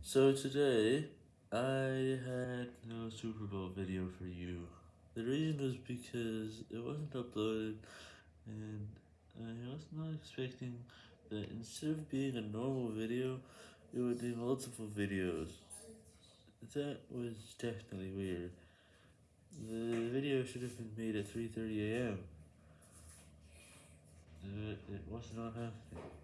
So today, I had no Super Bowl video for you. The reason was because it wasn't uploaded, and I was not expecting that instead of being a normal video, it would be multiple videos. That was definitely weird. The video should have been made at 3.30am. It, was not happening.